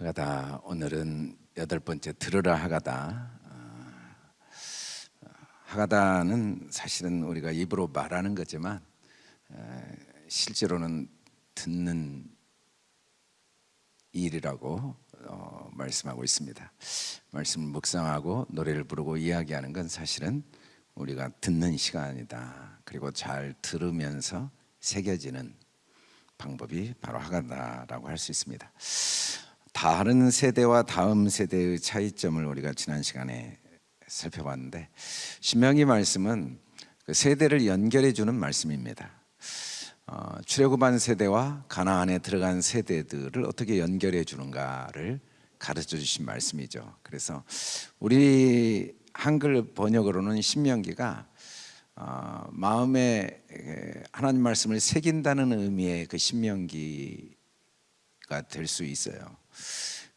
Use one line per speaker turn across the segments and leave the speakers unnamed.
하가다 오늘은 여덟 번째 들으라 하가다 어, 하가다는 사실은 우리가 입으로 말하는 거지만 에, 실제로는 듣는 일이라고 어, 말씀하고 있습니다. 말씀을 묵상하고 노래를 부르고 이야기하는 건 사실은 우리가 듣는 시간이다. 그리고 잘 들으면서 새겨지는 방법이 바로 하가다라고 할 수 있습니다. 다른 세대와 다음 세대의 차이점을 우리가 지난 시간에 살펴봤는데 신명기 말씀은 그 세대를 연결해 주는 말씀입니다. 어, 출애굽한 세대와 가나안에 들어간 세대들을 어떻게 연결해 주는가를 가르쳐 주신 말씀이죠. 그래서 우리 한글 번역으로는 신명기가 어, 마음에 하나님 말씀을 새긴다는 의미의 그 신명기가 될 수 있어요.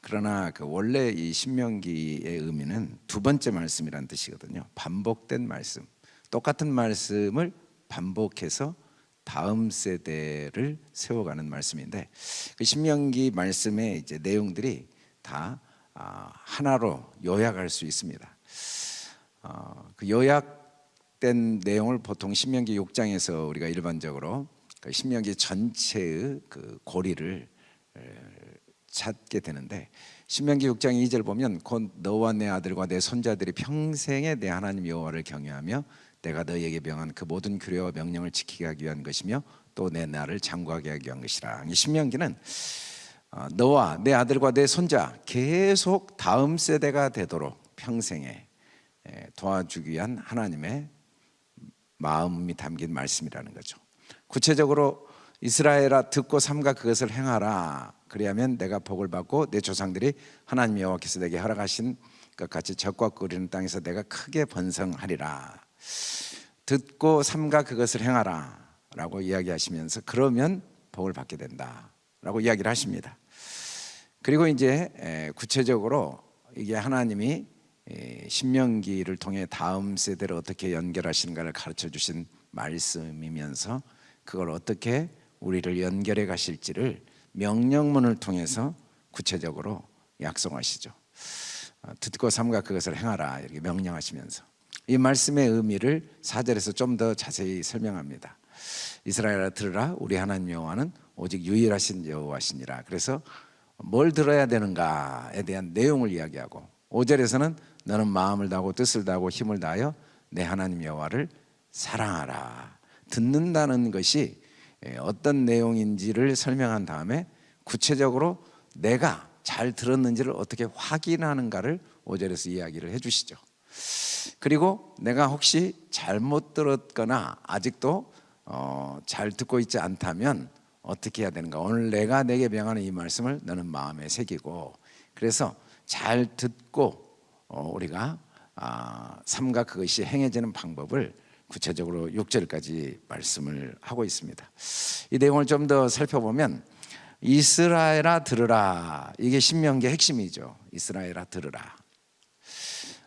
그러나 그 원래 이 신명기의 의미는 두 번째 말씀이란 뜻이거든요. 반복된 말씀, 똑같은 말씀을 반복해서 다음 세대를 세워가는 말씀인데 그 신명기 말씀의 이제 내용들이 다 아, 하나로 요약할 수 있습니다. 어, 그 요약된 내용을 보통 신명기 6장에서 우리가 일반적으로 그 신명기 전체의 그 고리를 찾게 되는데 신명기 6장 2절 보면 곧 너와 내 아들과 내 손자들이 평생에 내 하나님 여호와를 경외하며 내가 너희에게 명한 그 모든 규례와 명령을 지키게 하기 위한 것이며 또 내 나를 장구하게 하기 위한 것이라. 이 신명기는 어, 너와 내 아들과 내 손자 계속 다음 세대가 되도록 평생에 도와주기 위한 하나님의 마음이 담긴 말씀이라는 거죠. 구체적으로 이스라엘아 듣고 삼가 그것을 행하라. 그리하면 내가 복을 받고 내 조상들이 하나님 여호와께서 내게 허락하신 것 같이 적과 끓이는 땅에서 내가 크게 번성하리라. 듣고 삼가 그것을 행하라. 라고 이야기하시면서 그러면 복을 받게 된다. 라고 이야기를 하십니다. 그리고 이제 구체적으로 이게 하나님이 신명기를 통해 다음 세대를 어떻게 연결하시는가를 가르쳐 주신 말씀이면서 그걸 어떻게 우리를 연결해 가실지를 명령문을 통해서 구체적으로 약속하시죠. 어, 듣고 삼가 그것을 행하라 이렇게 명령하시면서 이 말씀의 의미를 사절에서 좀 더 자세히 설명합니다. 이스라엘아 들으라 우리 하나님 여호와는 오직 유일하신 여호와시니라. 그래서 뭘 들어야 되는가에 대한 내용을 이야기하고 5절에서는 너는 마음을 다하고 뜻을 다하고 힘을 다하여 내 하나님 여호와를 사랑하라. 듣는다는 것이 예, 어떤 내용인지를 설명한 다음에 구체적으로 내가 잘 들었는지를 어떻게 확인하는가를 5절에서 이야기를 해 주시죠. 그리고 내가 혹시 잘못 들었거나 아직도 어, 잘 듣고 있지 않다면 어떻게 해야 되는가? 오늘 내가 내게 명하는 이 말씀을 너는 마음에 새기고 그래서 잘 듣고 어, 우리가 아, 삼가 그것이 행해지는 방법을 구체적으로 6절까지 말씀을 하고 있습니다. 이 내용을 좀 더 살펴보면 이스라엘아 들으라 이게 신명기의 핵심이죠. 이스라엘아 들으라.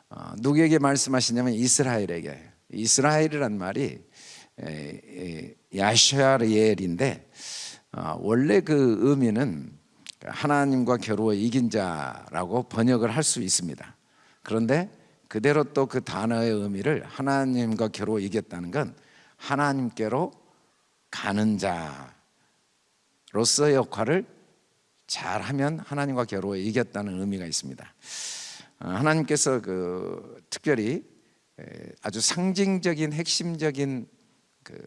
어, 누구에게 말씀하시냐면 이스라엘에게. 이스라엘이란 말이 야샤리엘인데 어, 원래 그 의미는 하나님과 겨루어 이긴 자라고 번역을 할 수 있습니다. 그런데 그대로 또 그 단어의 의미를 하나님과 겨루어 이겼다는 건 하나님께로 가는 자로서의 역할을 잘하면 하나님과 겨루어 이겼다는 의미가 있습니다. 어, 하나님께서 그 특별히 아주 상징적인 핵심적인 그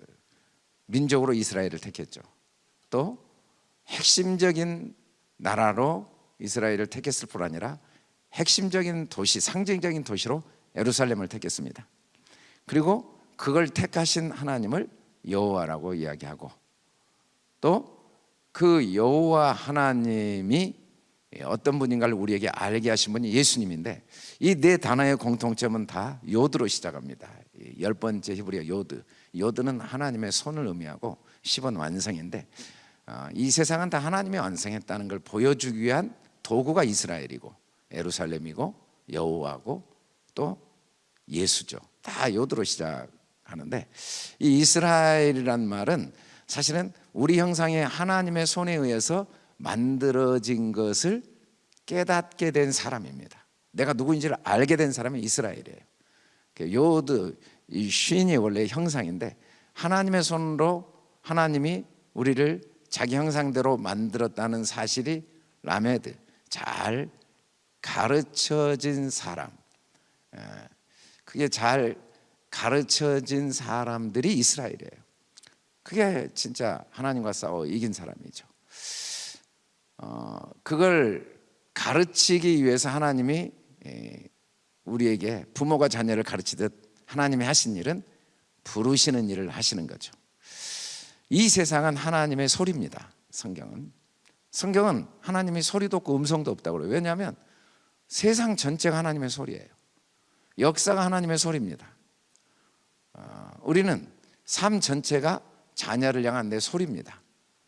민족으로 이스라엘을 택했죠. 또 핵심적인 나라로 이스라엘을 택했을 뿐 아니라 핵심적인 도시, 상징적인 도시로 예루살렘을 택했습니다. 그리고 그걸 택하신 하나님을 여호와라고 이야기하고 또 그 여호와 하나님이 어떤 분인가를 우리에게 알게 하신 분이 예수님인데 이 네 단어의 공통점은 다 요드로 시작합니다. 열 번째 히브리어 요드. 요드는 하나님의 손을 의미하고 10원 완성인데 어, 이 세상은 다 하나님이 완성했다는 걸 보여주기 위한 도구가 이스라엘이고 에루살렘이고 여호와고 또 예수죠. 다 요드로 시작하는데 이 이스라엘이란 말은 사실은 우리 형상의 하나님의 손에 의해서 만들어진 것을 깨닫게 된 사람입니다. 내가 누구인지를 알게 된 사람이 이스라엘이에요. 그 요드 이 쉰이 원래 형상인데 하나님의 손으로 하나님이 우리를 자기 형상대로 만들었다는 사실이 라메드 잘 가르쳐진 사람. 예, 그게 잘 가르쳐진 사람들이 이스라엘이에요. 그게 진짜 하나님과 싸워 이긴 사람이죠. 어, 그걸 가르치기 위해서 하나님이 예, 우리에게 부모가 자녀를 가르치듯 하나님이 하신 일은 부르시는 일을 하시는 거죠. 이 세상은 하나님의 소리입니다. 성경은 성경은 하나님이 소리도 없고 음성도 없다고 그래요. 왜냐하면 세상 전체가 하나님의 소리예요. 역사가 하나님의 소리입니다. 어, 우리는 삶 전체가 자녀를 향한 내 소리입니다.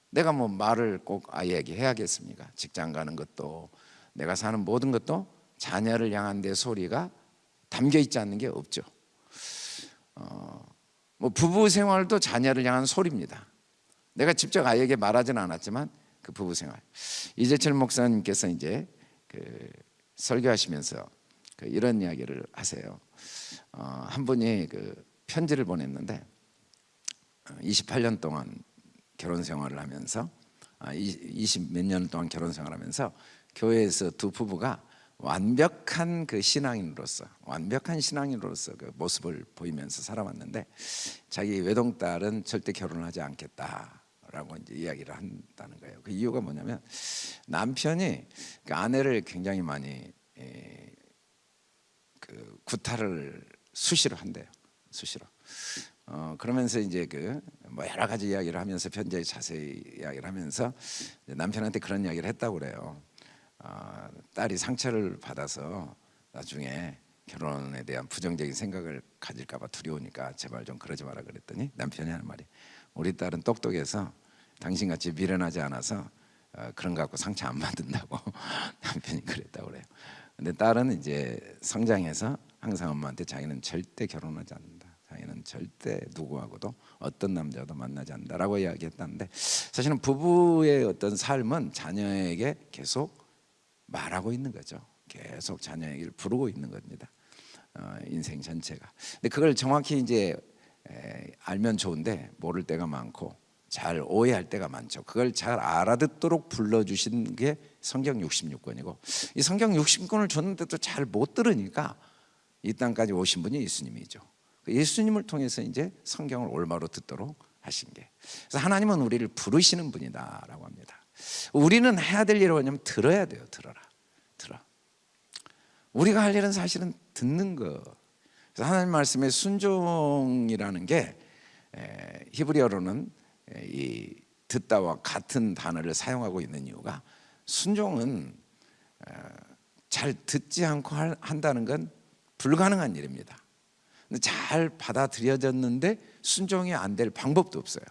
내가 뭐 말을 꼭 아이에게 해야겠습니까? 직장 가는 것도 내가 사는 모든 것도 자녀를 향한 내 소리가 담겨 있지 않는 게 없죠. 어, 뭐 부부 생활도 자녀를 향한 소리입니다. 내가 직접 아이에게 말하지는 않았지만 그 부부 생활. 이재철 목사님께서 이제 그 설교하시면서 그 이런 이야기를 하세요. 어, 한 분이 그 편지를 보냈는데 28년 동안 결혼 생활을 하면서 20몇 년 동안 결혼 생활하면서 교회에서 두 부부가 완벽한 그 신앙인으로서 완벽한 신앙인으로서 그 모습을 보이면서 살아왔는데 자기 외동딸은 절대 결혼을 하지 않겠다 라고 이제 이야기를 한다는 거예요. 그 이유가 뭐냐면 남편이 그 아내를 굉장히 많이 에, 그 구타를 수시로 한대요. 수시로. 어, 그러면서 이제 그 뭐 여러 가지 이야기를 하면서 편지에 자세히 이야기를 하면서 남편한테 그런 이야기를 했다고 그래요. 어, 딸이 상처를 받아서 나중에 결혼에 대한 부정적인 생각을 가질까봐 두려우니까 제발 좀 그러지 마라 그랬더니 남편이 하는 말이 우리 딸은 똑똑해서 당신같이 미련하지 않아서 어, 그런 거 갖고 상처 안 받는다고 남편이 그랬다고 그래요. 근데 딸은 이제 성장해서 항상 엄마한테 자기는 절대 결혼하지 않는다. 자기는 절대 누구하고도 어떤 남자도 만나지 않는다라고 이야기했다는데 사실은 부부의 어떤 삶은 자녀에게 계속 말하고 있는 거죠. 계속 자녀 얘기를 부르고 있는 겁니다. 어, 인생 전체가. 근데 그걸 정확히 이제 에, 알면 좋은데 모를 때가 많고 잘 오해할 때가 많죠. 그걸 잘 알아듣도록 불러주신 게 성경 66권이고 이 성경 60권을 줬는데도 잘 못 들으니까 이 땅까지 오신 분이 예수님이죠. 그 예수님을 통해서 이제 성경을 올바로 듣도록 하신 게. 그래서 하나님은 우리를 부르시는 분이다라고 합니다. 우리는 해야 될 일은 뭐냐면 들어야 돼요. 들어라. 들어. 우리가 할 일은 사실은 듣는 거. 그래서 하나님 말씀에 순종이라는 게 에, 히브리어로는 에, 이 듣다와 같은 단어를 사용하고 있는 이유가 순종은 에, 잘 듣지 않고 할, 한다는 건 불가능한 일입니다. 잘 받아들여졌는데 순종이 안 될 방법도 없어요.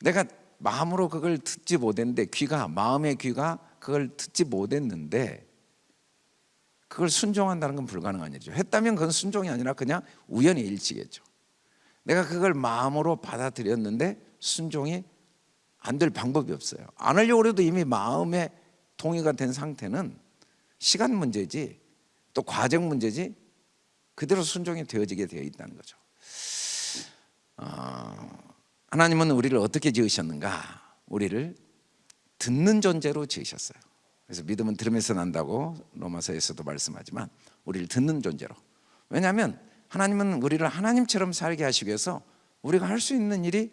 내가 마음으로 그걸 듣지 못했는데 귀가 마음의 귀가 그걸 듣지 못했는데 그걸 순종한다는 건 불가능한 일이죠. 했다면 그건 순종이 아니라 그냥 우연히 일치겠죠. 내가 그걸 마음으로 받아들였는데 순종이 안 될 방법이 없어요. 안 하려고 해도 이미 마음에 동의가 된 상태는 시간 문제지 또 과정 문제지 그대로 순종이 되어지게 되어 있다는 거죠. 어, 하나님은 우리를 어떻게 지으셨는가? 우리를 듣는 존재로 지으셨어요. 그래서 믿음은 들으면서 난다고 로마서에서도 말씀하지만 우리를 듣는 존재로. 왜냐하면 하나님은 우리를 하나님처럼 살게 하시기 위해서 우리가 할 수 있는 일이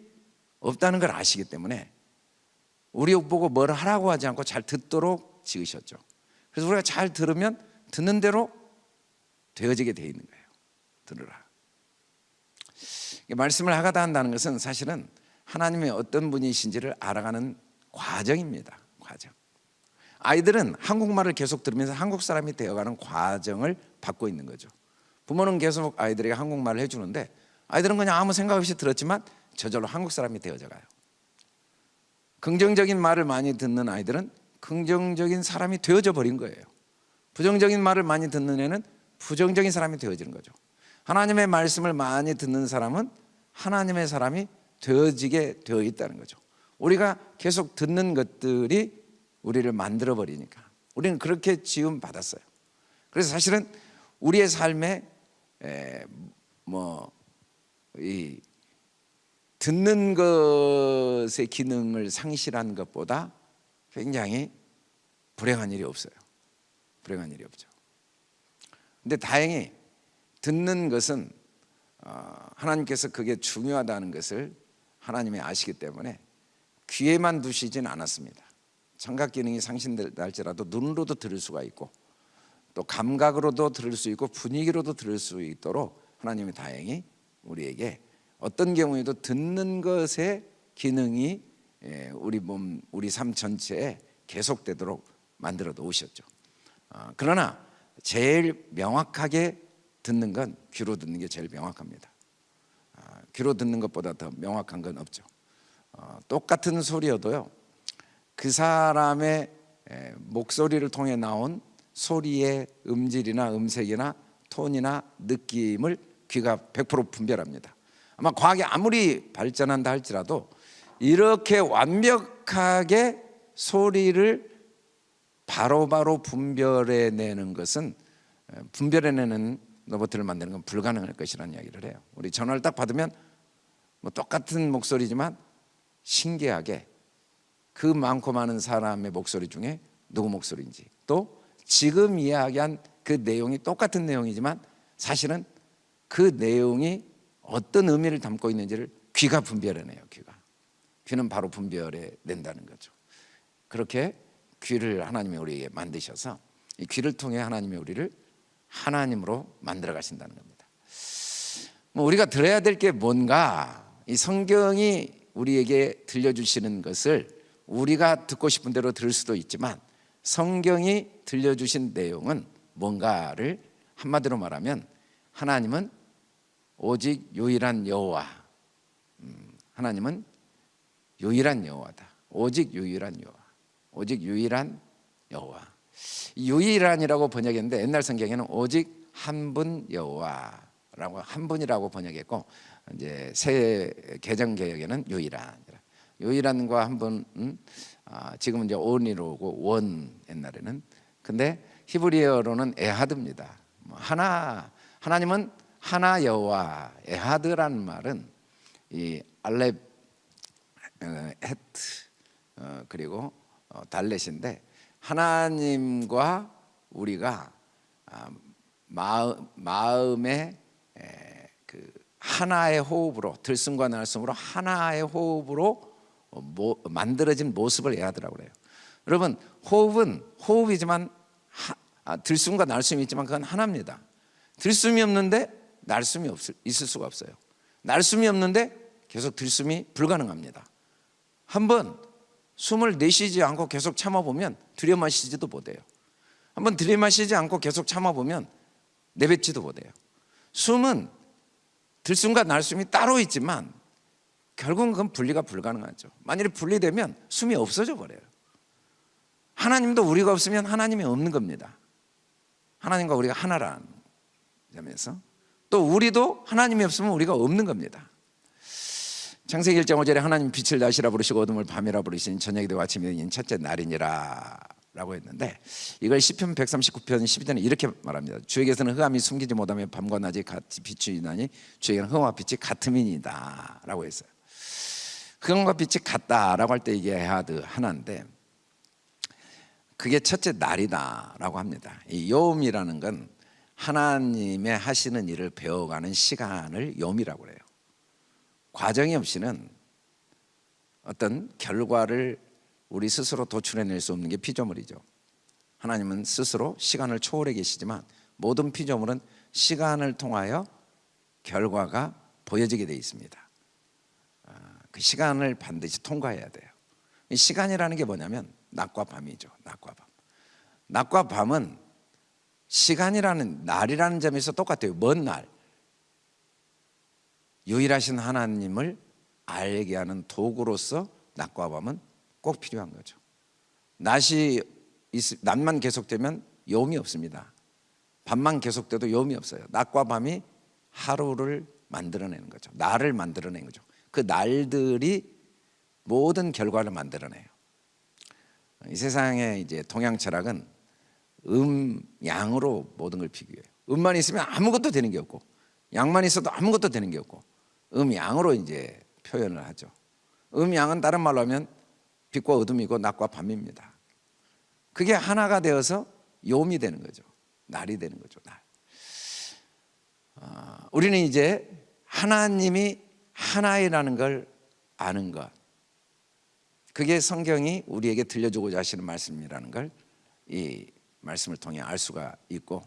없다는 걸 아시기 때문에 우리 보고 뭘 하라고 하지 않고 잘 듣도록 지으셨죠. 그래서 우리가 잘 들으면 듣는 대로 되어지게 되어 있는 거예요. 들으라. 말씀을 하가다 한다는 것은 사실은 하나님의 어떤 분이신지를 알아가는 과정입니다. 과정. 아이들은 한국말을 계속 들으면서 한국 사람이 되어가는 과정을 받고 있는 거죠. 부모는 계속 아이들에게 한국말을 해주는데 아이들은 그냥 아무 생각 없이 들었지만 저절로 한국 사람이 되어져 가요. 긍정적인 말을 많이 듣는 아이들은 긍정적인 사람이 되어져 버린 거예요. 부정적인 말을 많이 듣는 애는 부정적인 사람이 되어지는 거죠. 하나님의 말씀을 많이 듣는 사람은 하나님의 사람이 되어지게 되어 있다는 거죠. 우리가 계속 듣는 것들이 우리를 만들어 버리니까 우리는 그렇게 지음 받았어요. 그래서 사실은 우리의 삶에 뭐이 듣는 것의 기능을 상실한 것보다 굉장히 불행한 일이 없어요. 불행한 일이 없죠. 근데 다행히 듣는 것은 어, 하나님께서 그게 중요하다는 것을 하나님이 아시기 때문에 귀에만 두시진 않았습니다. 청각 기능이 상실될지라도 눈으로도 들을 수가 있고 또 감각으로도 들을 수 있고 분위기로도 들을 수 있도록 하나님이 다행히 우리에게 어떤 경우에도 듣는 것의 기능이 예, 우리 몸, 우리 삶 전체에 계속되도록 만들어 놓으셨죠. 아, 그러나 제일 명확하게 듣는 건 귀로 듣는 게 제일 명확합니다. 아, 귀로 듣는 것보다 더 명확한 건 없죠. 어, 똑같은 소리여도요. 그 사람의 목소리를 통해 나온 소리의 음질이나 음색이나 톤이나 느낌을 귀가 100% 분별합니다. 아마 과학이 아무리 발전한다 할지라도 이렇게 완벽하게 소리를 바로 바로 분별해내는 것은 분별해내는 로봇을 만드는 건 불가능할 것이라는 이야기를 해요. 우리 전화를 딱 받으면 뭐 똑같은 목소리지만 신기하게 그 많고 많은 사람의 목소리 중에 누구 목소리인지 또 지금 이야기한 그 내용이 똑같은 내용이지만 사실은 그 내용이 어떤 의미를 담고 있는지를 귀가 분별해내요. 귀가 귀는 바로 분별해 낸다는 거죠. 그렇게 귀를 하나님이 우리에게 만드셔서 이 귀를 통해 하나님이 우리를 하나님으로 만들어 가신다는 겁니다. 뭐 우리가 들어야 될 게 뭔가 이 성경이 우리에게 들려주시는 것을 우리가 듣고 싶은 대로 들을 수도 있지만 성경이 들려주신 내용은 뭔가를 한마디로 말하면 하나님은 오직 유일한 여호와. 음, 하나님은 유일한 여호와다. 오직 유일한 여호와. 오직 유일한 여호와. 유일한이라고 번역했는데 옛날 성경에는 오직 한 분 여호와라고 한 분이라고 번역했고 이제 새 개정 개혁에는 유일한. 유일한과 한 분은 음, 아, 지금은 이제 온이로고 원 옛날에는 근데 히브리어로는 에하드입니다. 뭐 하나 하나님은 하나 여호와 에하드라는 말은 이 알렙 어, 헤트 어, 그리고 어, 달렛인데 하나님과 우리가 아, 마음, 마음의 그 하나의 호흡으로 들숨과 날숨으로 하나의 호흡으로 만들어진 모습을 에하드라고 그래요. 여러분 호흡은 호흡이지만 하, 아, 들숨과 날숨이 있지만 그건 하나입니다. 들숨이 없는데 날숨이 없을, 있을 수가 없어요. 날숨이 없는데 계속 들숨이 불가능합니다. 한번 숨을 내쉬지 않고 계속 참아보면 들여마시지도 못해요. 한번 들이마시지 않고 계속 참아보면 내뱉지도 못해요. 숨은 들숨과 날숨이 따로 있지만 결국은 그건 분리가 불가능하죠. 만일에 분리되면 숨이 없어져 버려요. 하나님도 우리가 없으면 하나님이 없는 겁니다. 하나님과 우리가 하나라는 점에서 또 우리도 하나님이 없으면 우리가 없는 겁니다. 창세기 1장 5절에 하나님 빛을 낮이라 부르시고 어둠을 밤이라 부르신 저녁이 되고 아침이 되는 첫째 날이니라 라고 했는데 이걸 시편 139편 12절에 이렇게 말합니다 주에게서는 흑암이 숨기지 못하며 밤과 낮이 같이 비추이나니 주에게는 흑암과 빛이 같음이니다 라고 했어요 흑암과 빛이 같다라고 할 때 이게 하드 하나인데 그게 첫째 날이다 라고 합니다 이 요음이라는 건 하나님의 하시는 일을 배워가는 시간을 염이라고 그래요. 과정이 없이는 어떤 결과를 우리 스스로 도출해낼 수 없는 게 피조물이죠. 하나님은 스스로 시간을 초월해 계시지만 모든 피조물은 시간을 통하여 결과가 보여지게 되어 있습니다. 아, 그 시간을 반드시 통과해야 돼요. 시간이라는 게 뭐냐면 낮과 밤이죠. 낮과 밤. 낮과 밤은 시간이라는 날이라는 점에서 똑같아요. 먼 날. 유일하신 하나님을 알게 하는 도구로서 낮과 밤은 꼭 필요한 거죠. 낮이 낮만 계속되면 여움이 없습니다. 밤만 계속돼도 여움이 없어요. 낮과 밤이 하루를 만들어내는 거죠. 날을 만들어내는 거죠. 그 날들이 모든 결과를 만들어내요. 이 세상의 이제 동양 철학은 음 양으로 모든 걸 비교해요. 음만 있으면 아무것도 되는 게 없고 양만 있어도 아무것도 되는 게 없고 음 양으로 이제 표현을 하죠. 음 양은 다른 말로 하면 빛과 어둠이고 낮과 밤입니다. 그게 하나가 되어서 요음이 되는 거죠. 날이 되는 거죠. 날. 아, 우리는 이제 하나님이 하나이라는 걸 아는 것. 그게 성경이 우리에게 들려주고자 하시는 말씀이라는 걸 이 말씀을 통해 알 수가 있고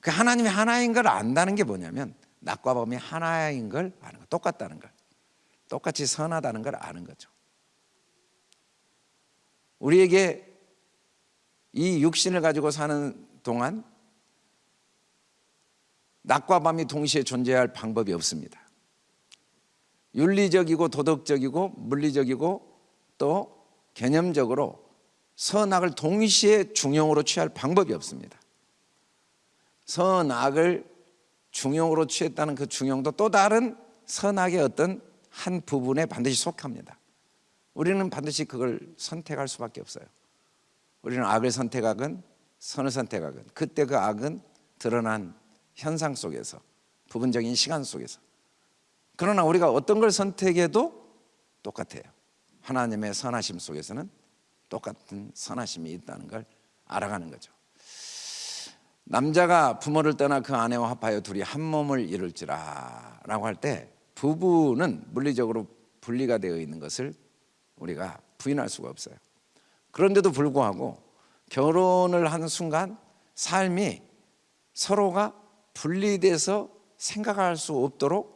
그 하나님이 하나인 걸 안다는 게 뭐냐면 낮과 밤이 하나인 걸 아는 거 똑같다는 걸 똑같이 선하다는 걸 아는 거죠 우리에게 이 육신을 가지고 사는 동안 낮과 밤이 동시에 존재할 방법이 없습니다 윤리적이고 도덕적이고 물리적이고 또 개념적으로 선악을 동시에 중용으로 취할 방법이 없습니다. 선악을 중용으로 취했다는 그 중용도 또 다른 선악의 어떤 한 부분에 반드시 속합니다. 우리는 반드시 그걸 선택할 수밖에 없어요. 우리는 악을 선택하건 선을 선택하건 그때 그 악은 드러난 현상 속에서 부분적인 시간 속에서 그러나 우리가 어떤 걸 선택해도 똑같아요. 하나님의 선하심 속에서는 똑같은 선하심이 있다는 걸 알아가는 거죠. 남자가 부모를 떠나 그 아내와 합하여 둘이 한 몸을 이룰지라 라고 할 때 부부는 물리적으로 분리가 되어 있는 것을 우리가 부인할 수가 없어요. 그런데도 불구하고 결혼을 하는 순간 삶이 서로가 분리돼서 생각할 수 없도록 딱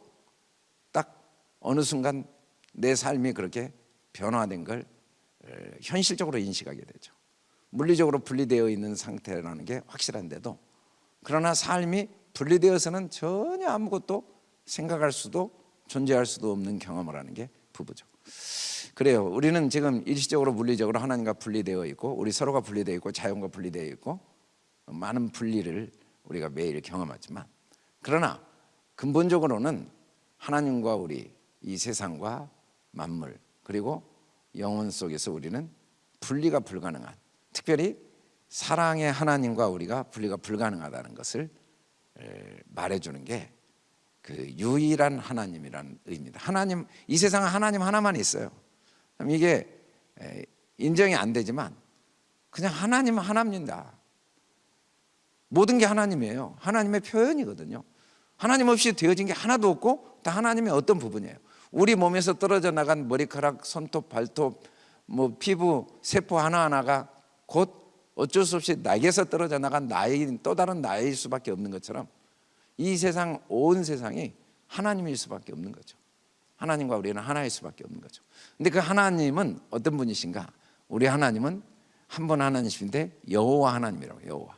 어느 순간 내 삶이 그렇게 변화된 걸 현실적으로 인식하게 되죠. 물리적으로 분리되어 있는 상태라는 게 확실한데도 그러나 삶이 분리되어서는 전혀 아무것도 생각할 수도 존재할 수도 없는 경험을 하는 게 부부죠. 그래요. 우리는 지금 일시적으로 물리적으로 하나님과 분리되어 있고 우리 서로가 분리되어 있고 자연과 분리되어 있고 많은 분리를 우리가 매일 경험하지만 그러나 근본적으로는 하나님과 우리 이 세상과 만물 그리고 영혼 속에서 우리는 분리가 불가능한 특별히 사랑의 하나님과 우리가 분리가 불가능하다는 것을 말해주는 게 그 유일한 하나님이라는 의미입니다. 하나님 이 세상은 하나님 하나만 있어요. 이게 인정이 안 되지만 그냥 하나님은 하나입니다. 모든 게 하나님이에요. 하나님의 표현이거든요. 하나님 없이 되어진 게 하나도 없고 다 하나님의 어떤 부분이에요. 우리 몸에서 떨어져 나간 머리카락, 손톱, 발톱, 뭐 피부, 세포 하나하나가 곧 어쩔 수 없이 나에게서 떨어져 나간 나의 또 다른 나일 수밖에 없는 것처럼 이 세상 온 세상이 하나님일 수밖에 없는 거죠. 하나님과 우리는 하나일 수밖에 없는 거죠. 근데 그 하나님은 어떤 분이신가? 우리 하나님은 한 분 하나님이신데 여호와 하나님이라고 여호와.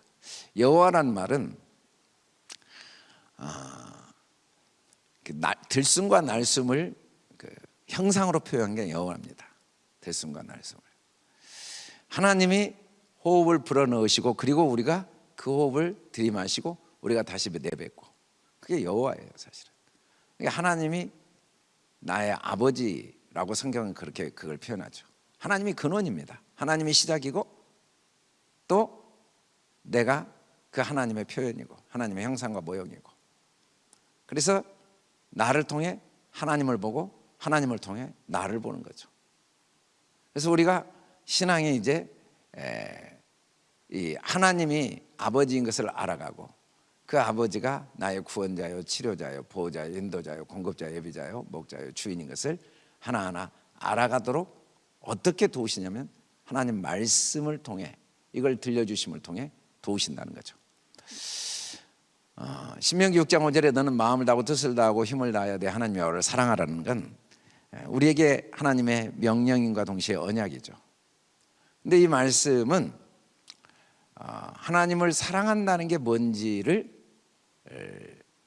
여호와란 말은 아, 그 들숨과 날숨을 형상으로 표현한 게 여호와입니다. 들숨과 날숨을. 하나님이 호흡을 불어넣으시고 그리고 우리가 그 호흡을 들이마시고 우리가 다시 내뱉고 그게 여호와예요 사실은. 그러니까 하나님이 나의 아버지라고 성경은 그렇게 그걸 표현하죠. 하나님이 근원입니다. 하나님이 시작이고 또 내가 그 하나님의 표현이고 하나님의 형상과 모형이고 그래서 나를 통해 하나님을 보고 하나님을 통해 나를 보는 거죠. 그래서 우리가 신앙이 이제 이 하나님이 아버지인 것을 알아가고 그 아버지가 나의 구원자요, 치료자요, 보호자요, 인도자요, 공급자요, 예비자요, 목자요, 주인인 것을 하나하나 알아가도록 어떻게 도우시냐면 하나님 말씀을 통해 이걸 들려주심을 통해 도우신다는 거죠. 어, 신명기 6장 5절에 너는 마음을 다하고 뜻을 다하고 힘을 다해야 돼 하나님 여호와를 사랑하라는 건 예, 우리에게 하나님의 명령인과 동시에 언약이죠. 근데 이 말씀은 아, 하나님을 사랑한다는 게 뭔지를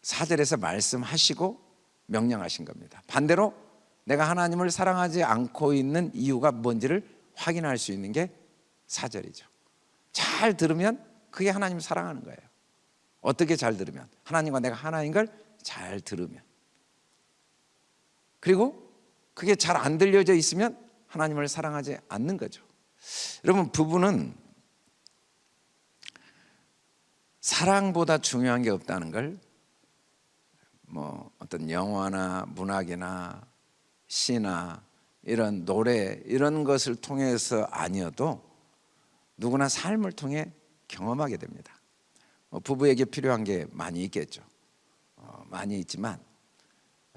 사절에서 말씀하시고 명령하신 겁니다. 반대로 내가 하나님을 사랑하지 않고 있는 이유가 뭔지를 확인할 수 있는 게 사절이죠. 잘 들으면 그게 하나님을 사랑하는 거예요. 어떻게 잘 들으면 하나님과 내가 하나인 걸 잘 들으면 그리고 그게 잘 안 들려져 있으면 하나님을 사랑하지 않는 거죠. 여러분 부부는 사랑보다 중요한 게 없다는 걸 뭐 어떤 영화나 문학이나 시나 이런 노래 이런 것을 통해서 아니어도 누구나 삶을 통해 경험하게 됩니다. 어, 부부에게 필요한 게 많이 있겠죠. 어, 많이 있지만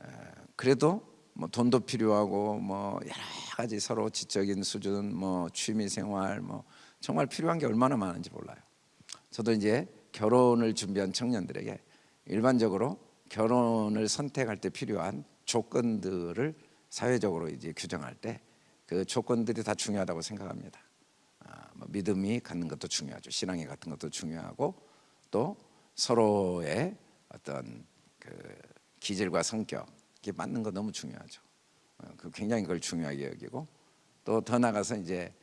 에, 그래도 뭐 돈도 필요하고 뭐 여러 가지 서로 지적인 수준, 뭐 취미 생활, 뭐 정말 필요한 게 얼마나 많은지 몰라요. 저도 이제 결혼을 준비한 청년들에게 일반적으로 결혼을 선택할 때 필요한 조건들을 사회적으로 이제 규정할 때 그 조건들이 다 중요하다고 생각합니다. 아, 뭐 믿음이 갖는 것도 중요하죠. 신앙이 같은 것도 중요하고 또 서로의 어떤 그 기질과 성격 이 맞는 거 너무 중요하죠. 어, 그 굉장히 그걸 중요하게 여기고 또 더 나가서 이제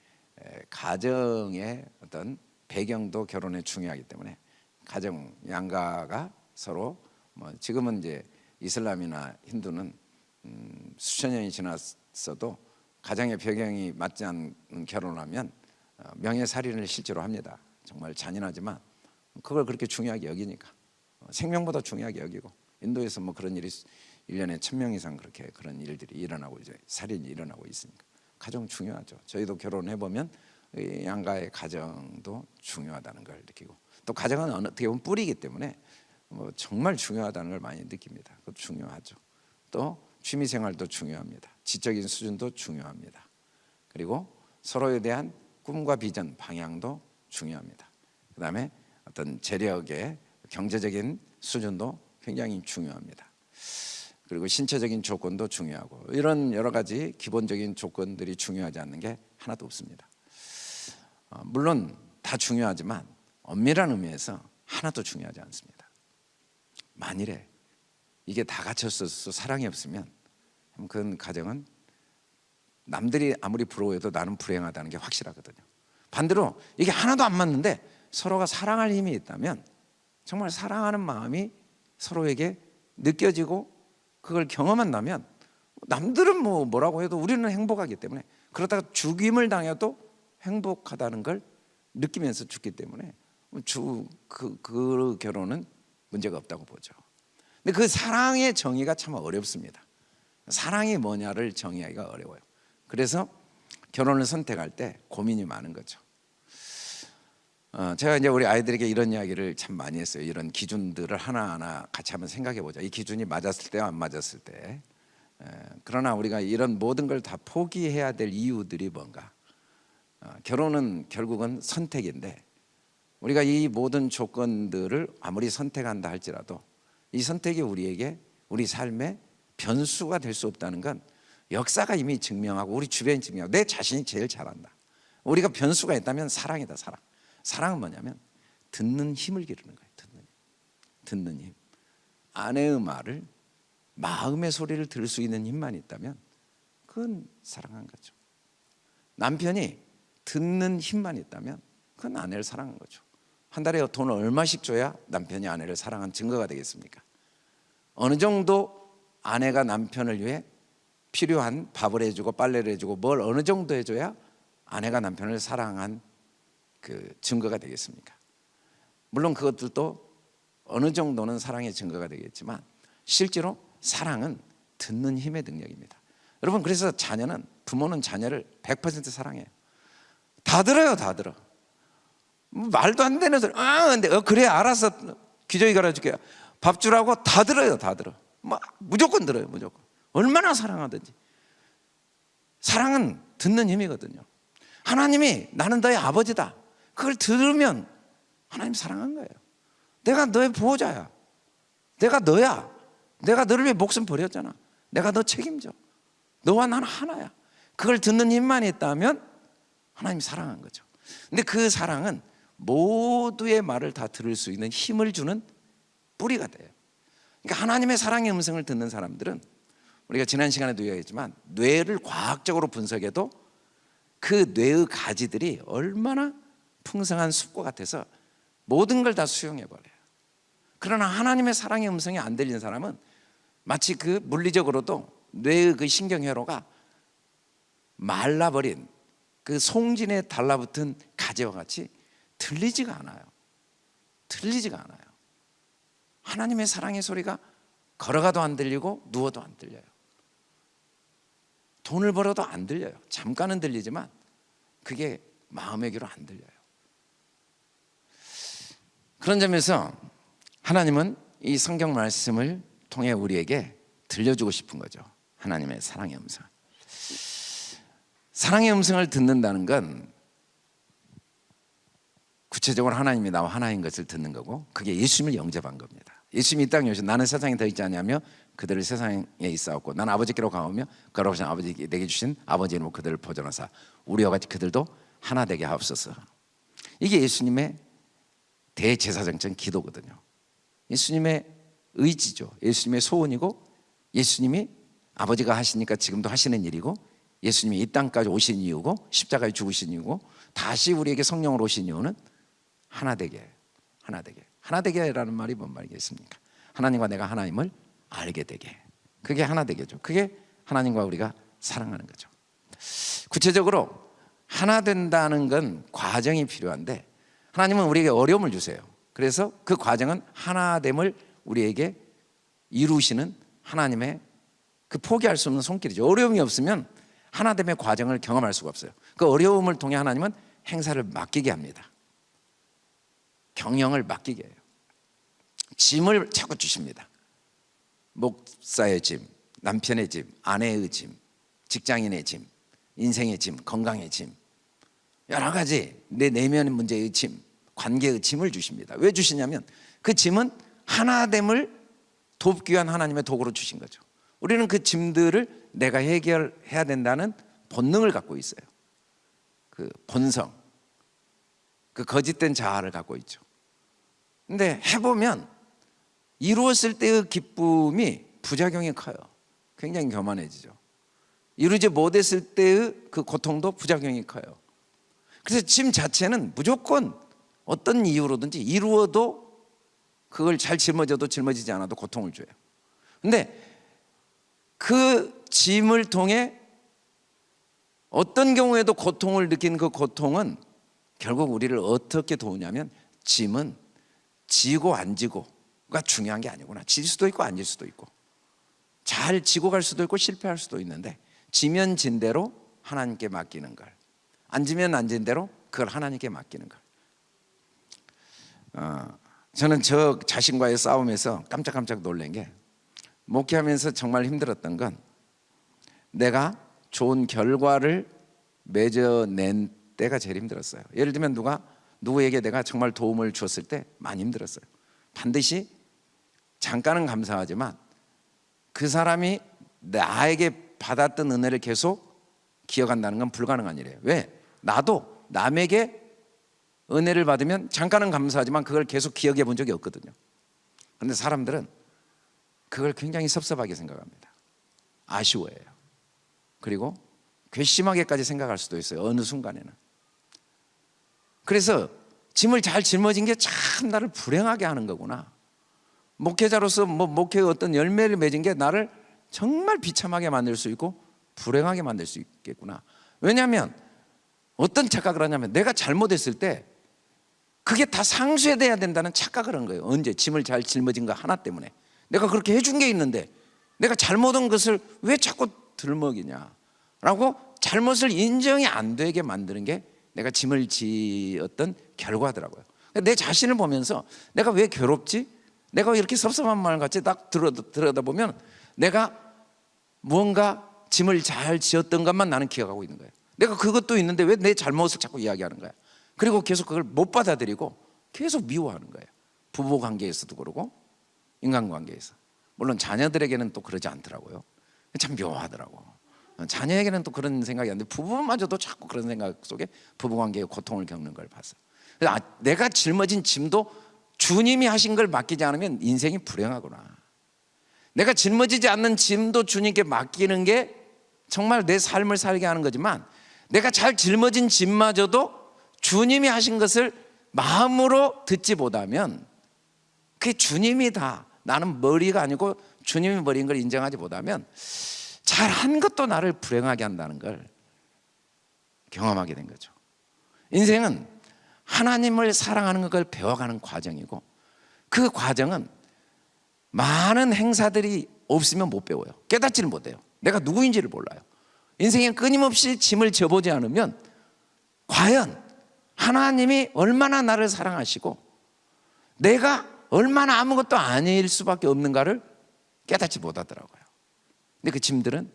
에, 가정의 어떤 배경도 결혼에 중요하기 때문에 가정 양가가 서로 뭐 지금은 이제 이슬람이나 힌두는 음, 수천 년이 지났어도 가정의 배경이 맞지 않는 결혼하면 어, 명예살인을 실제로 합니다. 정말 잔인하지만 그걸 그렇게 중요하게 여기니까 어, 생명보다 중요하게 여기고 인도에서 뭐 그런 일이 1년에 천 명 이상 그렇게 그런 일들이 일어나고 이제 살인이 일어나고 있으니까 가정 중요하죠. 저희도 결혼해 보면 양가의 가정도 중요하다는 걸 느끼고 또 가정은 어떻게 보면 뿌리이기 때문에 뭐 정말 중요하다는 걸 많이 느낍니다. 그것도 중요하죠. 또 취미 생활도 중요합니다. 지적인 수준도 중요합니다. 그리고 서로에 대한 꿈과 비전, 방향도 중요합니다. 그 다음에 어떤 재력의 경제적인 수준도 굉장히 중요합니다. 그리고 신체적인 조건도 중요하고 이런 여러 가지 기본적인 조건들이 중요하지 않는 게 하나도 없습니다. 어, 물론 다 중요하지만 엄밀한 의미에서 하나도 중요하지 않습니다. 만일에 이게 다 갖췄어서 사랑이 없으면 그 가정은 남들이 아무리 부러워해도 나는 불행하다는 게 확실하거든요. 반대로 이게 하나도 안 맞는데 서로가 사랑할 힘이 있다면 정말 사랑하는 마음이 서로에게 느껴지고 그걸 경험한다면 남들은 뭐 뭐라고 해도 우리는 행복하기 때문에 그러다가 죽임을 당해도 행복하다는 걸 느끼면서 죽기 때문에 주 그 그 결혼은 문제가 없다고 보죠. 근데 그 사랑의 정의가 참 어렵습니다. 사랑이 뭐냐를 정의하기가 어려워요. 그래서 결혼을 선택할 때 고민이 많은 거죠. 어, 제가 이제 우리 아이들에게 이런 이야기를 참 많이 했어요. 이런 기준들을 하나하나 같이 한번 생각해 보자. 이 기준이 맞았을 때와 안 맞았을 때. 에, 그러나 우리가 이런 모든 걸 다 포기해야 될 이유들이 뭔가? 어, 결혼은 결국은 선택인데 우리가 이 모든 조건들을 아무리 선택한다 할지라도 이 선택이 우리에게 우리 삶에 변수가 될 수 없다는 건 역사가 이미 증명하고 우리 주변이 증명하고 내 자신이 제일 잘한다. 우리가 변수가 있다면 사랑이다 사랑. 사랑은 뭐냐면 듣는 힘을 기르는 거예요. 듣는 힘. 듣는 힘. 아내의 말을 마음의 소리를 들을 수 있는 힘만 있다면 그건 사랑한 거죠. 남편이 듣는 힘만 있다면 그건 아내를 사랑한 거죠. 한 달에 돈을 얼마씩 줘야 남편이 아내를 사랑한 증거가 되겠습니까? 어느 정도 아내가 남편을 위해 필요한 밥을 해주고 빨래를 해주고 뭘 어느 정도 해줘야 아내가 남편을 사랑한 그 증거가 되겠습니까? 물론 그것들도 어느 정도는 사랑의 증거가 되겠지만 실제로 사랑은 듣는 힘의 능력입니다. 여러분 그래서 자녀는 부모는 자녀를 100% 사랑해요. 다 들어요, 다 들어. 말도 안 되는 소리. 아, 근데 어, 그래 알아서 기저귀 갈아줄게요. 밥 주라고 다 들어요, 다 들어. 막 무조건 들어요, 무조건. 얼마나 사랑하든지. 사랑은 듣는 힘이거든요. 하나님이 나는 너의 아버지다. 그걸 들으면 하나님 사랑한 거예요. 내가 너의 보호자야. 내가 너야. 내가 너를 위해 목숨 버렸잖아. 내가 너 책임져. 너와 나는 하나야. 그걸 듣는 힘만 있다면 하나님 사랑한 거죠. 근데 그 사랑은 모두의 말을 다 들을 수 있는 힘을 주는 뿌리가 돼요. 그러니까 하나님의 사랑의 음성을 듣는 사람들은 우리가 지난 시간에도 이야기했지만 뇌를 과학적으로 분석해도 그 뇌의 가지들이 얼마나 풍성한 숲과 같아서 모든 걸 다 수용해 버려요. 그러나 하나님의 사랑의 음성이 안 들리는 사람은 마치 그 물리적으로도 뇌의 그 신경회로가 말라버린 그 송진에 달라붙은 가지와 같이 들리지가 않아요. 들리지가 않아요. 하나님의 사랑의 소리가 걸어가도 안 들리고 누워도 안 들려요. 돈을 벌어도 안 들려요. 잠깐은 들리지만 그게 마음의 귀로 안 들려요. 그런 점에서 하나님은 이 성경 말씀을 통해 우리에게 들려주고 싶은 거죠. 하나님의 사랑의 음성. 사랑의 음성을 듣는다는 건 구체적으로 하나님이 나와 하나인 것을 듣는 거고 그게 예수님을 영접한 겁니다. 예수님이 이 땅에 오셔 나는 세상에 더 있지 않냐며 그들을 세상에 있사옵고 나는 아버지께로 가오며 걸어오신 아버지 내게 주신 아버지 이름으로 그들을 보존하사 우리와 같이 그들도 하나 되게 하옵소서. 이게 예수님의 대제사장적 기도거든요. 예수님의 의지죠. 예수님의 소원이고 예수님이 아버지가 하시니까 지금도 하시는 일이고 예수님이 이 땅까지 오신 이유고 십자가에 죽으신 이유고 다시 우리에게 성령으로 오신 이유는 하나 되게 하나 되게 하나 되게라는 말이 뭔 말이겠습니까? 하나님과 내가 하나님을 알게 되게 그게 하나 되게죠. 그게 하나님과 우리가 사랑하는 거죠. 구체적으로 하나 된다는 건 과정이 필요한데 하나님은 우리에게 어려움을 주세요. 그래서 그 과정은 하나됨을 우리에게 이루시는 하나님의 그 포기할 수 없는 손길이죠. 어려움이 없으면 하나됨의 과정을 경험할 수가 없어요. 그 어려움을 통해 하나님은 행사를 맡기게 합니다. 경영을 맡기게 해요. 짐을 자꾸 주십니다. 목사의 짐, 남편의 짐, 아내의 짐, 직장인의 짐, 인생의 짐, 건강의 짐, 여러 가지 내 내면 문제의 짐, 관계의 짐을 주십니다. 왜 주시냐면 그 짐은 하나됨을 돕기 위한 하나님의 도구로 주신 거죠. 우리는 그 짐들을 내가 해결해야 된다는 본능을 갖고 있어요. 그 본성, 그 거짓된 자아를 갖고 있죠. 근데 해보면 이루었을 때의 기쁨이 부작용이 커요. 굉장히 교만해지죠. 이루지 못했을 때의 그 고통도 부작용이 커요. 그래서 짐 자체는 무조건 어떤 이유로든지 이루어도 그걸 잘 짊어져도 짊어지지 않아도 고통을 줘요. 근데 그 짐을 통해 어떤 경우에도 고통을 느낀 그 고통은 결국 우리를 어떻게 도우냐면 짐은 지고 안 지고가 중요한 게 아니구나. 질 수도 있고 안 질 수도 있고 잘 지고 갈 수도 있고 실패할 수도 있는데 지면 진 대로 하나님께 맡기는 걸 앉으면 앉은 대로 그걸 하나님께 맡기는 걸 어, 저는 저 자신과의 싸움에서 깜짝깜짝 놀란 게 목회하면서 정말 힘들었던 건 내가 좋은 결과를 맺어낸 때가 제일 힘들었어요. 예를 들면 누가 누구에게 내가 정말 도움을 주었을 때 많이 힘들었어요. 반드시 잠깐은 감사하지만 그 사람이 나에게 받았던 은혜를 계속 기억한다는 건 불가능한 일이에요. 왜? 나도 남에게 은혜를 받으면 잠깐은 감사하지만 그걸 계속 기억해 본 적이 없거든요. 그런데 사람들은 그걸 굉장히 섭섭하게 생각합니다. 아쉬워해요. 그리고 괘씸하게까지 생각할 수도 있어요. 어느 순간에는. 그래서 짐을 잘 짊어진 게 참 나를 불행하게 하는 거구나. 목회자로서 뭐 목회의 어떤 열매를 맺은 게 나를 정말 비참하게 만들 수 있고 불행하게 만들 수 있겠구나. 왜냐하면 어떤 착각을 하냐면 내가 잘못했을 때 그게 다 상쇄돼야 된다는 착각을 한 거예요. 언제 짐을 잘 짊어진 거 하나 때문에 내가 그렇게 해준 게 있는데 내가 잘못한 것을 왜 자꾸 들먹이냐 라고 잘못을 인정이 안 되게 만드는 게 내가 짐을 지었던 결과더라고요. 내 자신을 보면서 내가 왜 괴롭지? 내가 이렇게 섭섭한 말 같이 딱 들여다 보면 내가 무언가 짐을 잘 지었던 것만 나는 기억하고 있는 거예요. 내가 그것도 있는데 왜 내 잘못을 자꾸 이야기하는 거야? 그리고 계속 그걸 못 받아들이고 계속 미워하는 거예요. 부부 관계에서도 그러고 인간 관계에서. 물론 자녀들에게는 또 그러지 않더라고요. 참 묘하더라고. 자녀에게는 또 그런 생각이 안 돼. 부부마저도 자꾸 그런 생각 속에 부부관계에 고통을 겪는 걸 봤어. 아, 내가 짊어진 짐도 주님이 하신 걸 맡기지 않으면 인생이 불행하구나. 내가 짊어지지 않는 짐도 주님께 맡기는 게 정말 내 삶을 살게 하는 거지만 내가 잘 짊어진 짐마저도 주님이 하신 것을 마음으로 듣지 못하면 그게 주님이 다 나는 머리가 아니고 주님이 머리인 걸 인정하지 못하면 잘 한 것도 나를 불행하게 한다는 걸 경험하게 된 거죠. 인생은 하나님을 사랑하는 것을 배워가는 과정이고 그 과정은 많은 행사들이 없으면 못 배워요. 깨닫지를 못해요. 내가 누구인지를 몰라요. 인생에 끊임없이 짐을 져보지 않으면 과연 하나님이 얼마나 나를 사랑하시고 내가 얼마나 아무것도 아닐 수밖에 없는가를 깨닫지 못하더라고요. 근데 그 짐들은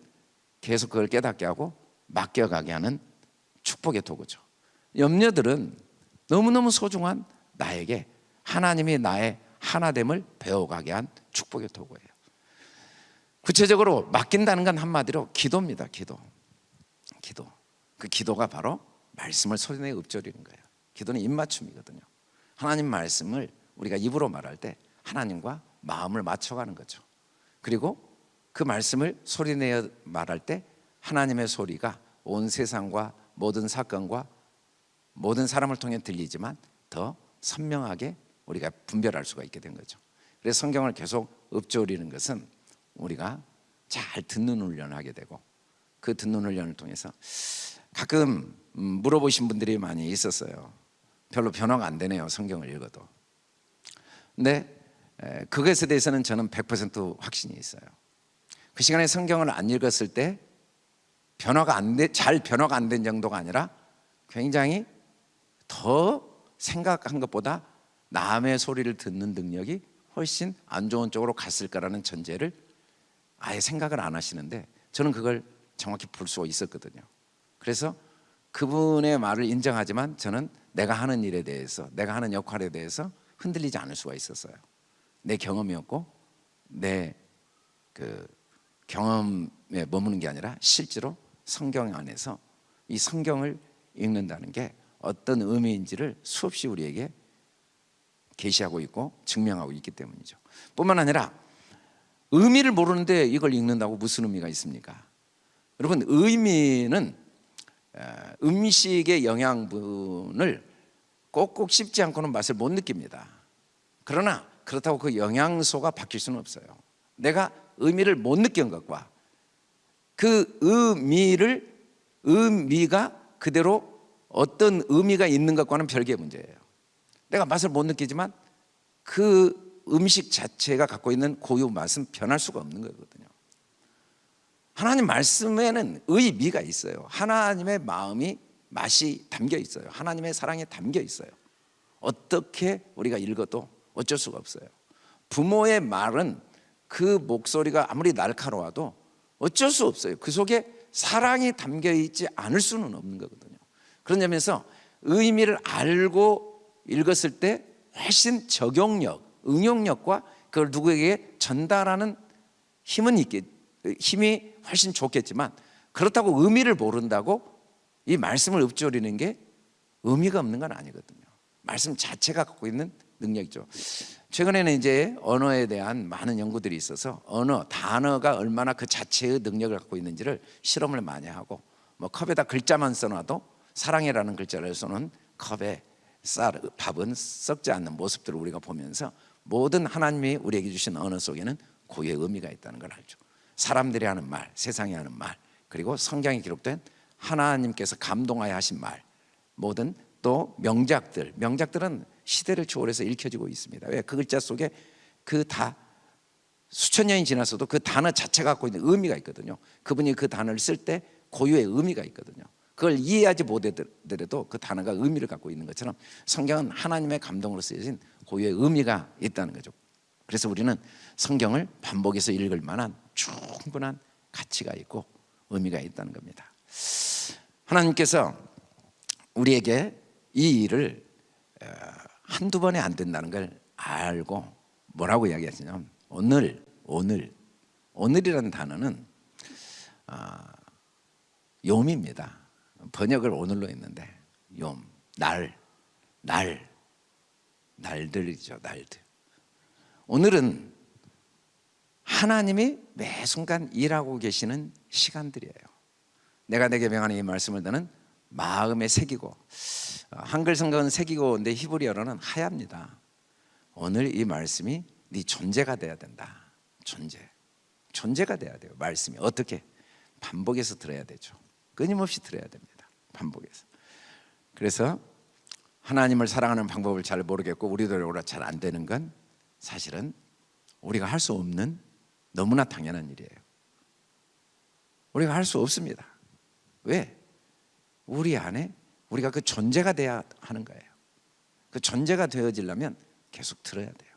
계속 그걸 깨닫게 하고 맡겨가게 하는 축복의 도구죠. 염려들은 너무너무 소중한 나에게 하나님이 나의 하나됨을 배워가게 한 축복의 도구예요. 구체적으로 맡긴다는 건 한마디로 기도입니다. 기도. 기도. 그 기도가 바로 말씀을 소리내어 읊조리는 거예요. 기도는 입맞춤이거든요. 하나님 말씀을 우리가 입으로 말할 때 하나님과 마음을 맞춰가는 거죠. 그리고 그 말씀을 소리내어 말할 때 하나님의 소리가 온 세상과 모든 사건과 모든 사람을 통해 들리지만 더 선명하게 우리가 분별할 수가 있게 된 거죠. 그래서 성경을 계속 읊조리는 것은 우리가 잘 듣는 훈련을 하게 되고 그 듣는 훈련을 통해서 가끔 음, 물어보신 분들이 많이 있었어요. 별로 변화가 안 되네요. 성경을 읽어도. 근데 에, 그것에 대해서는 저는 100% 확신이 있어요. 그 시간에 성경을 안 읽었을 때 변화가 안 돼, 잘 변화가 안 된 정도가 아니라 굉장히 더 생각한 것보다 남의 소리를 듣는 능력이 훨씬 안 좋은 쪽으로 갔을 거라는 전제를 아예 생각을 안 하시는데 저는 그걸 정확히 볼 수 있었거든요. 그래서 그분의 말을 인정하지만 저는 내가 하는 일에 대해서 내가 하는 역할에 대해서 흔들리지 않을 수가 있었어요. 내 경험이었고 내 그 경험에 머무는 게 아니라 실제로 성경 안에서 이 성경을 읽는다는 게 어떤 의미인지를 수없이 우리에게 계시하고 있고 증명하고 있기 때문이죠. 뿐만 아니라 의미를 모르는데 이걸 읽는다고 무슨 의미가 있습니까? 여러분 의미는 음식의 영양분을 꼭꼭 씹지 않고는 맛을 못 느낍니다. 그러나 그렇다고 그 영양소가 바뀔 수는 없어요. 내가 의미를 못 느낀 것과 그 의미를 의미가 그대로 어떤 의미가 있는 것과는 별개의 문제예요. 내가 맛을 못 느끼지만 그 음식 자체가 갖고 있는 고유 맛은 변할 수가 없는 거거든요. 하나님 말씀에는 의미가 있어요. 하나님의 마음이 맛이 담겨 있어요. 하나님의 사랑이 담겨 있어요. 어떻게 우리가 읽어도 어쩔 수가 없어요. 부모의 말은 그 목소리가 아무리 날카로워도 어쩔 수 없어요. 그 속에 사랑이 담겨 있지 않을 수는 없는 거거든요. 그런 점에서 의미를 알고 읽었을 때 훨씬 적용력, 응용력과 그걸 누구에게 전달하는 힘은 있겠, 힘이 훨씬 좋겠지만 그렇다고 의미를 모른다고 이 말씀을 읊조리는 게 의미가 없는 건 아니거든요. 말씀 자체가 갖고 있는 능력이죠. 최근에는 이제 언어에 대한 많은 연구들이 있어서 언어, 단어가 얼마나 그 자체의 능력을 갖고 있는지를 실험을 많이 하고 뭐 컵에다 글자만 써놔도 사랑이라는 글자를 써놓은 컵에 쌀, 밥은 썩지 않는 모습들을 우리가 보면서 모든 하나님이 우리에게 주신 언어 속에는 고유의 의미가 있다는 걸 알죠. 사람들이 하는 말, 세상이 하는 말, 그리고 성경에 기록된 하나님께서 감동하여 하신 말, 모든 또 명작들, 명작들은 시대를 초월해서 읽혀지고 있습니다. 왜? 그 글자 속에 그 다 수천 년이 지났어도 그 단어 자체가 갖고 있는 의미가 있거든요. 그분이 그 단어를 쓸 때 고유의 의미가 있거든요. 그걸 이해하지 못하더라도 그 단어가 의미를 갖고 있는 것처럼 성경은 하나님의 감동으로 쓰여진 고유의 의미가 있다는 거죠. 그래서 우리는 성경을 반복해서 읽을 만한 충분한 가치가 있고 의미가 있다는 겁니다. 하나님께서 우리에게 이 일을 어, 한두 번에 안 된다는 걸 알고 뭐라고 이야기하시냐면 오늘 오늘 오늘이라는 단어는 아, 요입니다. 번역을 오늘로 했는데 욤, 날, 날, 날들이죠, 날들. 오늘은 하나님이 매 순간 일하고 계시는 시간들이에요. 내가 내게 명하는 이 말씀을 너는 마음에 새기고 한글 성경은 새기고인데 히브리어로는 하야입니다. 오늘 이 말씀이 네 존재가 돼야 된다. 존재, 존재가 돼야 돼요. 말씀이 어떻게 반복해서 들어야 되죠. 끊임없이 들어야 됩니다. 반복해서. 그래서 하나님을 사랑하는 방법을 잘 모르겠고 우리들로 잘안 되는 건 사실은 우리가 할 수 없는 너무나 당연한 일이에요. 우리가 할 수 없습니다. 왜? 우리 안에 우리가 그 존재가 돼야 하는 거예요. 그 존재가 되어지려면 계속 들어야 돼요.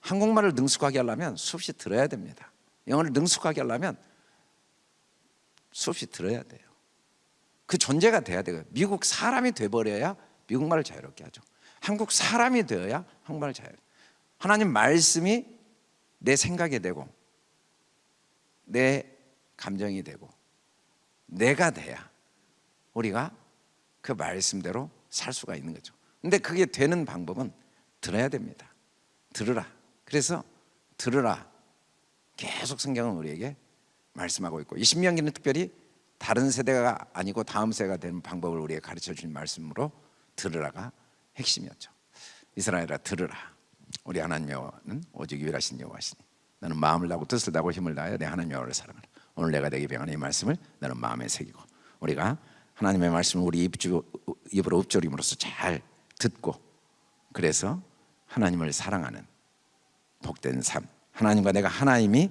한국말을 능숙하게 하려면 수없이 들어야 됩니다. 영어를 능숙하게 하려면 수없이 들어야 돼요. 그 존재가 돼야 돼요. 미국 사람이 돼버려야 미국말을 자유롭게 하죠. 한국 사람이 되어야 한국말을 자유롭게. 하나님 말씀이 내 생각이 되고 내 감정이 되고 내가 돼야 우리가 그 말씀대로 살 수가 있는 거죠. 근데 그게 되는 방법은 들어야 됩니다. 들으라. 그래서 들으라. 계속 성경은 우리에게 말씀하고 있고 이 신명기는 특별히 다른 세대가 아니고 다음 세대가 되는 방법을 우리에게 가르쳐 주신 말씀으로 들으라가 핵심이었죠. 이스라엘아 들으라. 우리 하나님 여호와는 오직 유일하신 여호와시니 나는 마음을 다하고 뜻을 다하고 힘을 다하여 내 하나님 여호와를 사랑하라. 오늘 내가 내게 병하는 이 말씀을 나는 마음에 새기고 우리가 하나님의 말씀을 우리 입주, 입으로 읊조림으로써 잘 듣고 그래서 하나님을 사랑하는 복된 삶 하나님과 내가 하나님이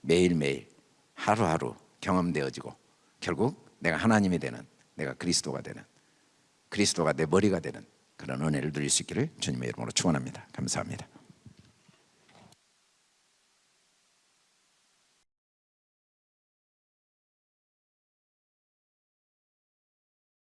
매일매일 하루하루 경험되어지고 결국 내가 하나님이 되는 내가 그리스도가 되는 그리스도가 내 머리가 되는 그런 은혜를 누릴 수 있기를 주님의 이름으로 축원합니다. 감사합니다.